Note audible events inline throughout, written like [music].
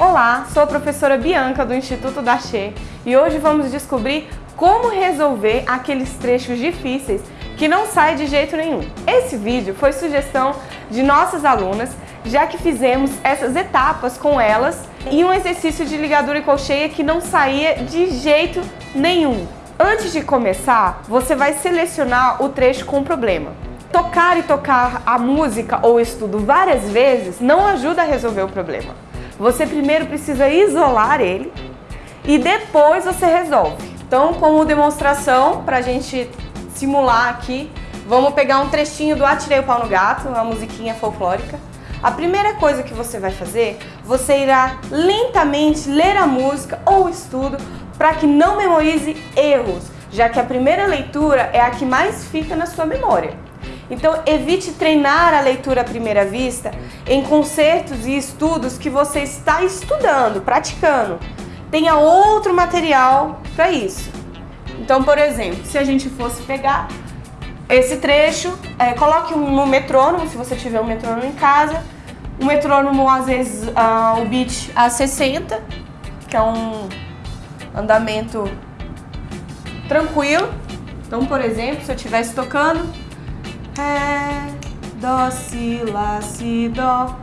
Olá, sou a professora Bianca do Instituto da e hoje vamos descobrir como resolver aqueles trechos difíceis que não saem de jeito nenhum. Esse vídeo foi sugestão de nossas alunas, já que fizemos essas etapas com elas e um exercício de ligadura e colcheia que não saía de jeito nenhum. Antes de começar, você vai selecionar o trecho com problema. Tocar e tocar a música ou estudo várias vezes não ajuda a resolver o problema. Você primeiro precisa isolar ele e depois você resolve. Então, como demonstração, para a gente simular aqui, vamos pegar um trechinho do Atirei o Pau no Gato, uma musiquinha folclórica. A primeira coisa que você vai fazer, você irá lentamente ler a música ou o estudo para que não memorize erros, já que a primeira leitura é a que mais fica na sua memória. Então, evite treinar a leitura à primeira vista em concertos e estudos que você está estudando, praticando. Tenha outro material para isso. Então, por exemplo, se a gente fosse pegar esse trecho, é, coloque um no metrônomo, se você tiver um metrônomo em casa. O metrônomo, às vezes, uh, o beat a 60, que é um andamento tranquilo. Então, por exemplo, se eu estivesse tocando Si, Lá, Si, Dó.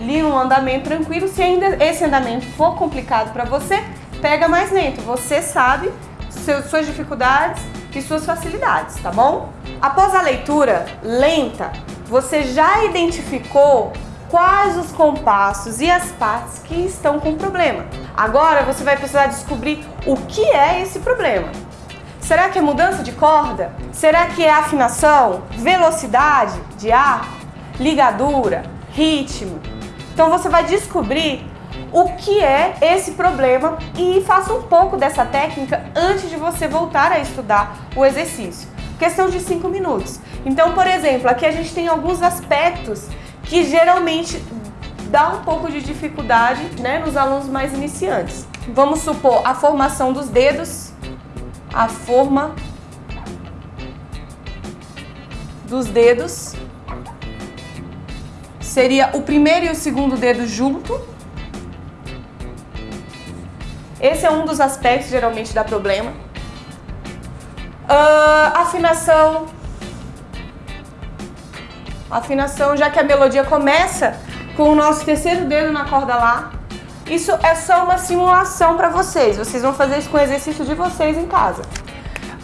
Li um andamento tranquilo. Se ainda esse andamento for complicado para você, pega mais lento. Você sabe suas dificuldades e suas facilidades, tá bom? Após a leitura lenta, você já identificou quais os compassos e as partes que estão com problema. Agora você vai precisar descobrir o que é esse problema. Será que é mudança de corda? Será que é afinação, velocidade de ar, ligadura, ritmo? Então você vai descobrir o que é esse problema e faça um pouco dessa técnica antes de você voltar a estudar o exercício. Questão de 5 minutos. Então, por exemplo, aqui a gente tem alguns aspectos que geralmente dá um pouco de dificuldade né, nos alunos mais iniciantes. Vamos supor a formação dos dedos, a forma dos dedos. Seria o primeiro e o segundo dedo junto. Esse é um dos aspectos geralmente dá problema. Uh, afinação. Afinação, já que a melodia começa com o nosso terceiro dedo na corda Lá, isso é só uma simulação para vocês. Vocês vão fazer isso com o exercício de vocês em casa.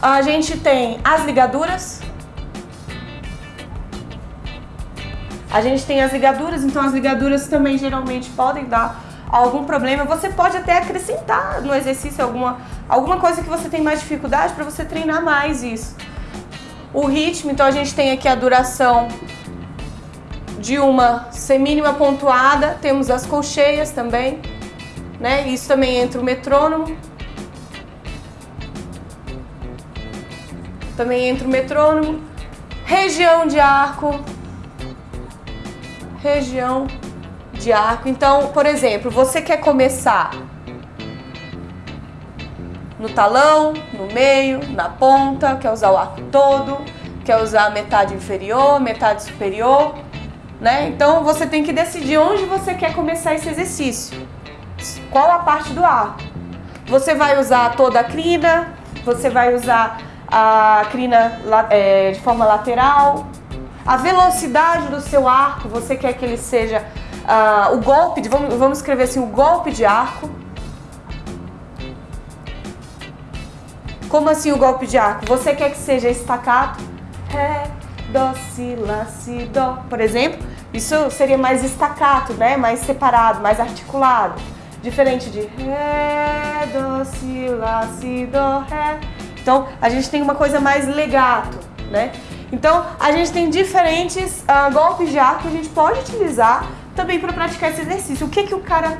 A gente tem as ligaduras. A gente tem as ligaduras, então as ligaduras também geralmente podem dar algum problema. Você pode até acrescentar no exercício alguma, alguma coisa que você tem mais dificuldade para você treinar mais isso. O ritmo, então a gente tem aqui a duração de uma semínima pontuada, temos as colcheias também né? Isso também entra o metrônomo. Também entra o metrônomo. Região de arco. Região de arco. Então, por exemplo, você quer começar no talão, no meio, na ponta, quer usar o arco todo, quer usar metade inferior, metade superior, né? Então você tem que decidir onde você quer começar esse exercício qual a parte do arco. Você vai usar toda a crina, você vai usar a crina é, de forma lateral, a velocidade do seu arco, você quer que ele seja uh, o golpe, de, vamos, vamos escrever assim, o golpe de arco. Como assim o golpe de arco? Você quer que seja estacato? Ré, dó, si, lá, si, dó, por exemplo. Isso seria mais estacato, né? mais separado, mais articulado. Diferente de Ré, Dó, Si, Lá, Si, Dó, Ré. Então, a gente tem uma coisa mais legato, né? Então, a gente tem diferentes uh, golpes de arco que a gente pode utilizar também para praticar esse exercício. O que, que o cara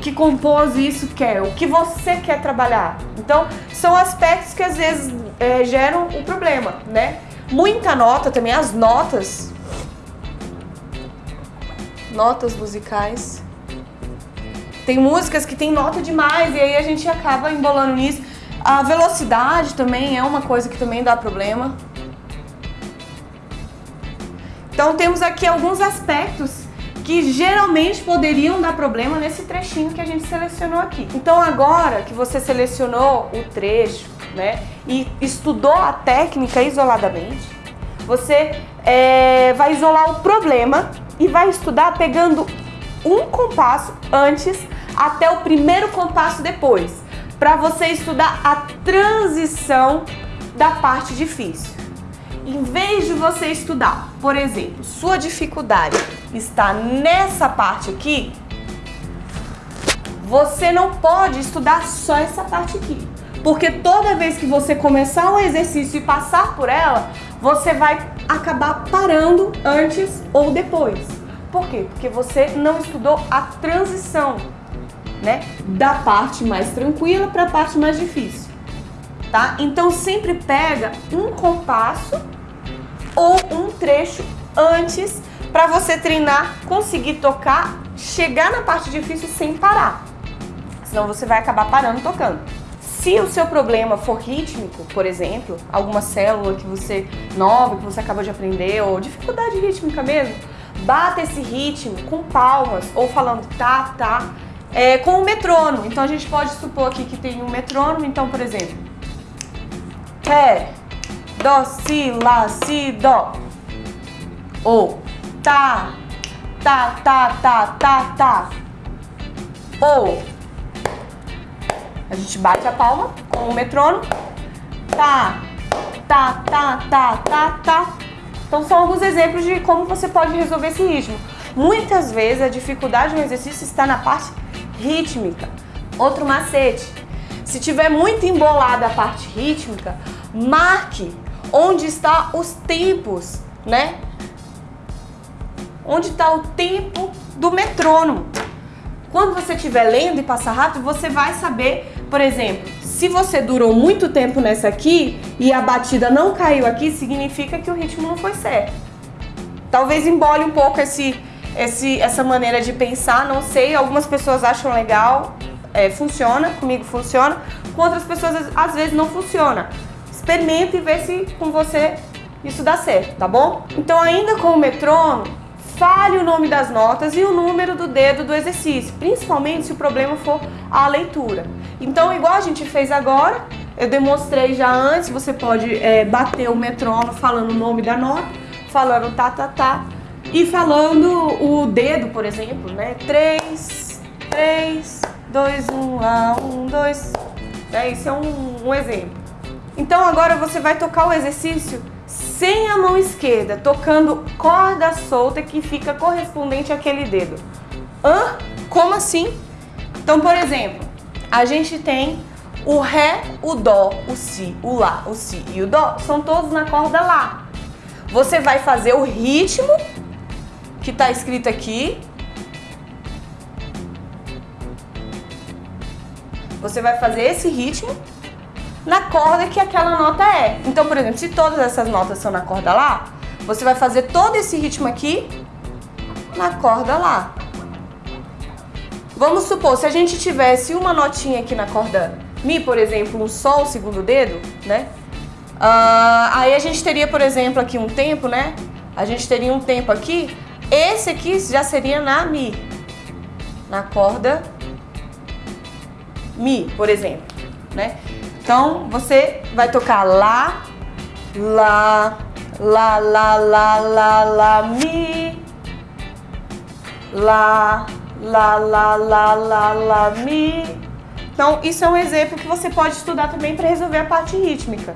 que compôs isso quer? O que você quer trabalhar? Então, são aspectos que às vezes é, geram o um problema, né? Muita nota também, as notas, notas musicais, tem músicas que tem nota demais e aí a gente acaba embolando nisso. A velocidade também é uma coisa que também dá problema. Então temos aqui alguns aspectos que geralmente poderiam dar problema nesse trechinho que a gente selecionou aqui. Então agora que você selecionou o trecho, né, e estudou a técnica isoladamente, você é, vai isolar o problema e vai estudar pegando um compasso antes até o primeiro compasso depois, para você estudar a transição da parte difícil. Em vez de você estudar, por exemplo, sua dificuldade está nessa parte aqui, você não pode estudar só essa parte aqui. Porque toda vez que você começar o exercício e passar por ela, você vai acabar parando antes ou depois. Por quê? Porque você não estudou a transição, né? Da parte mais tranquila para a parte mais difícil, tá? Então sempre pega um compasso ou um trecho antes para você treinar, conseguir tocar, chegar na parte difícil sem parar. Senão você vai acabar parando tocando. Se o seu problema for rítmico, por exemplo, alguma célula que você nova, que você acabou de aprender, ou dificuldade rítmica mesmo, bata esse ritmo com palmas ou falando tá, tá, é, com o metrônomo. Então a gente pode supor aqui que tem um metrônomo, então por exemplo, Ré, Dó, Si, Lá, Si, Dó. Ou tá, tá, tá, tá, tá, tá. Ou a gente bate a palma com o metrônomo. Tá, tá, tá, tá, tá, tá. Então são alguns exemplos de como você pode resolver esse ritmo. Muitas vezes a dificuldade no exercício está na parte rítmica. Outro macete. Se tiver muito embolada a parte rítmica, marque onde está os tempos, né? Onde está o tempo do metrônomo. Quando você estiver lendo e passar rápido, você vai saber, por exemplo, se você durou muito tempo nessa aqui e a batida não caiu aqui, significa que o ritmo não foi certo. Talvez embole um pouco esse, esse, essa maneira de pensar, não sei, algumas pessoas acham legal, é, funciona, comigo funciona, com outras pessoas às vezes não funciona. Experimenta e vê se com você isso dá certo, tá bom? Então ainda com o metrônomo, fale o nome das notas e o número do dedo do exercício, principalmente se o problema for a leitura. Então, igual a gente fez agora, eu demonstrei já antes, você pode é, bater o metrônomo falando o nome da nota, falando tá, tá, tá, e falando o dedo, por exemplo, né? 3, 3, 2, 1, lá, 1, 2. É, isso é um, um exemplo. Então agora você vai tocar o exercício sem a mão esquerda, tocando corda solta que fica correspondente àquele dedo. Hã? Como assim? Então, por exemplo, a gente tem o Ré, o Dó, o Si, o Lá, o Si e o Dó, são todos na corda Lá. Você vai fazer o ritmo que está escrito aqui. Você vai fazer esse ritmo na corda que aquela nota é. Então, por exemplo, se todas essas notas são na corda Lá, você vai fazer todo esse ritmo aqui na corda Lá. Vamos supor, se a gente tivesse uma notinha aqui na corda Mi, por exemplo, um Sol, segundo dedo, né? Uh, aí a gente teria, por exemplo, aqui um tempo, né? A gente teria um tempo aqui. Esse aqui já seria na Mi. Na corda Mi, por exemplo, né? Então, você vai tocar Lá, Lá, Lá, Lá, Lá, Lá, Lá, Mi, Lá, Lá, Lá, Lá, Lá, Lá, Mi. Então, isso é um exemplo que você pode estudar também para resolver a parte rítmica.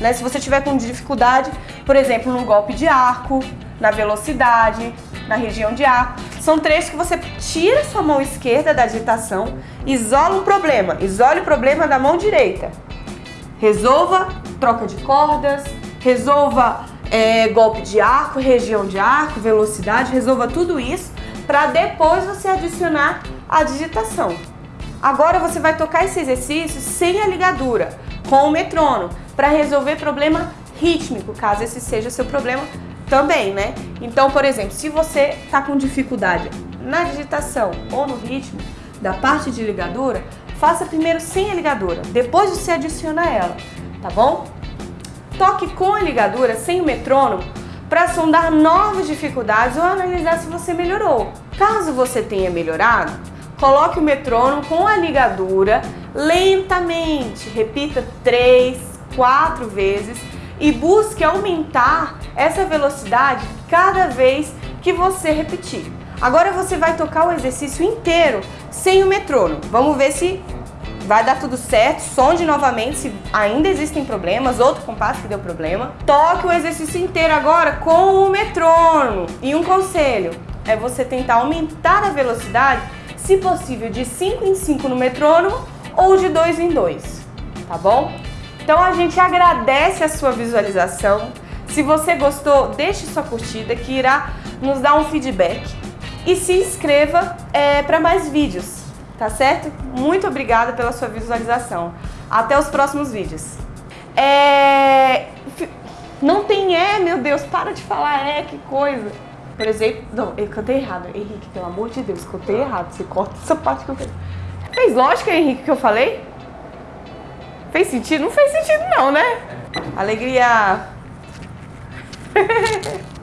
Né? Se você tiver com dificuldade, por exemplo, no golpe de arco, na velocidade, na região de arco, são trechos que você tira sua mão esquerda da agitação, isola um problema, isole o problema da mão direita Resolva troca de cordas, resolva é, golpe de arco, região de arco, velocidade, resolva tudo isso para depois você adicionar a digitação. Agora você vai tocar esse exercício sem a ligadura, com o metrônomo, para resolver problema rítmico, caso esse seja seu problema também, né? Então, por exemplo, se você está com dificuldade na digitação ou no ritmo da parte de ligadura, faça primeiro sem a ligadura, depois você adiciona ela, tá bom? Toque com a ligadura, sem o metrônomo, para sondar novas dificuldades ou analisar se você melhorou. Caso você tenha melhorado, coloque o metrônomo com a ligadura lentamente, repita três, quatro vezes e busque aumentar essa velocidade cada vez que você repetir. Agora você vai tocar o exercício inteiro sem o metrônomo. Vamos ver se vai dar tudo certo. Sonde novamente se ainda existem problemas, outro compasso que deu problema. Toque o exercício inteiro agora com o metrônomo. E um conselho é você tentar aumentar a velocidade, se possível, de 5 em 5 no metrônomo ou de 2 em 2, tá bom? Então a gente agradece a sua visualização. Se você gostou, deixe sua curtida que irá nos dar um feedback. E se inscreva é, para mais vídeos, tá certo? Muito obrigada pela sua visualização. Até os próximos vídeos. É... Não tem é, meu Deus, para de falar é, que coisa. Por exemplo, não, eu cantei errado. Henrique, pelo amor de Deus, cantei errado. Você corta essa parte que eu. Fez lógica, Henrique, que eu falei? Fez sentido? Não fez sentido não, né? Alegria! [laughs]